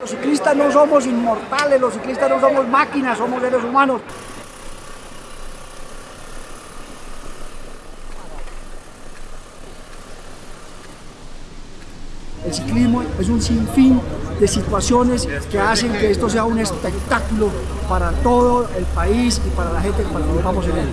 Los ciclistas no somos inmortales, los ciclistas no somos máquinas, somos seres humanos. El ciclismo es un sinfín de situaciones que hacen que esto sea un espectáculo para todo el país y para la gente que participamos en él.